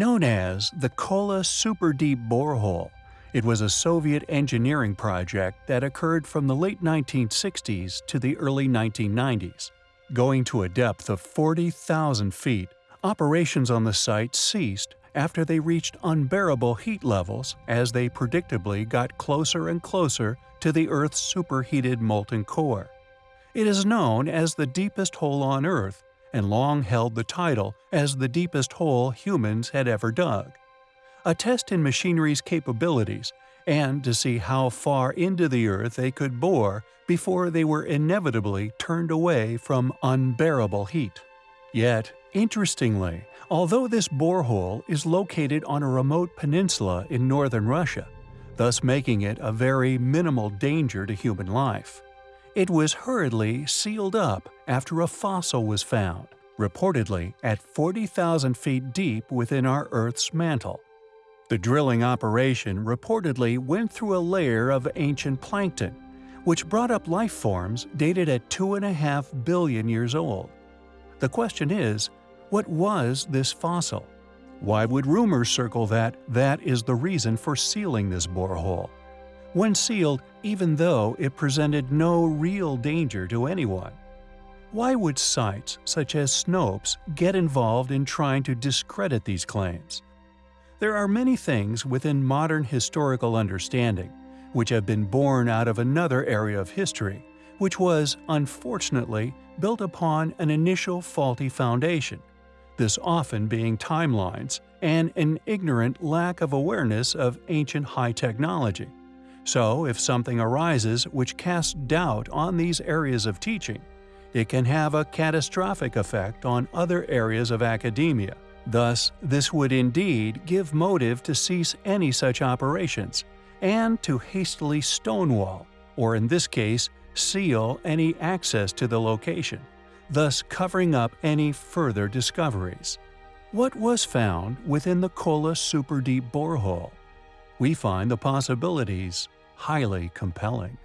Known as the Kola Super Deep Borehole, it was a Soviet engineering project that occurred from the late 1960s to the early 1990s. Going to a depth of 40,000 feet, operations on the site ceased after they reached unbearable heat levels as they predictably got closer and closer to the Earth's superheated molten core. It is known as the deepest hole on Earth and long held the title as the deepest hole humans had ever dug. A test in machinery's capabilities and to see how far into the Earth they could bore before they were inevitably turned away from unbearable heat. Yet, interestingly, although this borehole is located on a remote peninsula in northern Russia, thus making it a very minimal danger to human life, it was hurriedly sealed up after a fossil was found, reportedly at 40,000 feet deep within our Earth's mantle. The drilling operation reportedly went through a layer of ancient plankton, which brought up life forms dated at 2.5 billion years old. The question is, what was this fossil? Why would rumors circle that that is the reason for sealing this borehole? When sealed, even though it presented no real danger to anyone. Why would sites such as Snopes get involved in trying to discredit these claims? There are many things within modern historical understanding which have been born out of another area of history, which was, unfortunately, built upon an initial faulty foundation, this often being timelines and an ignorant lack of awareness of ancient high technology. So, if something arises which casts doubt on these areas of teaching, it can have a catastrophic effect on other areas of academia, Thus, this would indeed give motive to cease any such operations, and to hastily stonewall, or in this case, seal any access to the location, thus covering up any further discoveries. What was found within the Kola Super Deep borehole? We find the possibilities highly compelling.